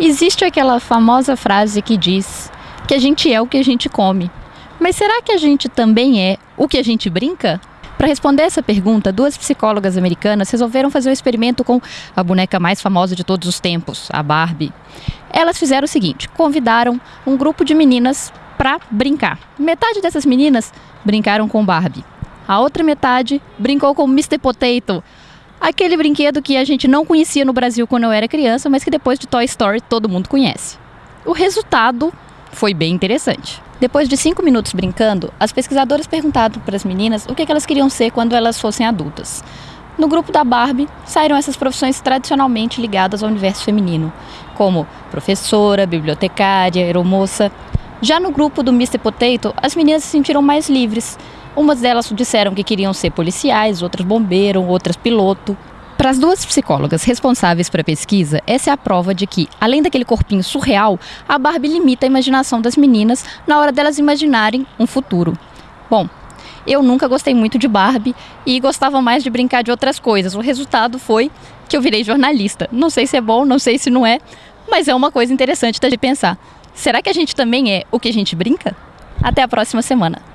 Existe aquela famosa frase que diz que a gente é o que a gente come. Mas será que a gente também é o que a gente brinca? Para responder essa pergunta, duas psicólogas americanas resolveram fazer um experimento com a boneca mais famosa de todos os tempos, a Barbie. Elas fizeram o seguinte: convidaram um grupo de meninas para brincar. Metade dessas meninas brincaram com Barbie. A outra metade brincou com Mr. Potato, aquele brinquedo que a gente não conhecia no Brasil quando eu era criança, mas que depois de Toy Story todo mundo conhece. O resultado foi bem interessante. Depois de cinco minutos brincando, as pesquisadoras perguntaram para as meninas o que elas queriam ser quando elas fossem adultas. No grupo da Barbie, saíram essas profissões tradicionalmente ligadas ao universo feminino, como professora, bibliotecária, aeromoça. Já no grupo do Mr. Potato, as meninas se sentiram mais livres. Umas delas disseram que queriam ser policiais, outras bombeiro, outras piloto. Para as duas psicólogas responsáveis para a pesquisa, essa é a prova de que, além daquele corpinho surreal, a Barbie limita a imaginação das meninas na hora delas imaginarem um futuro. Bom, eu nunca gostei muito de Barbie e gostava mais de brincar de outras coisas. O resultado foi que eu virei jornalista. Não sei se é bom, não sei se não é, mas é uma coisa interessante de pensar. Será que a gente também é o que a gente brinca? Até a próxima semana.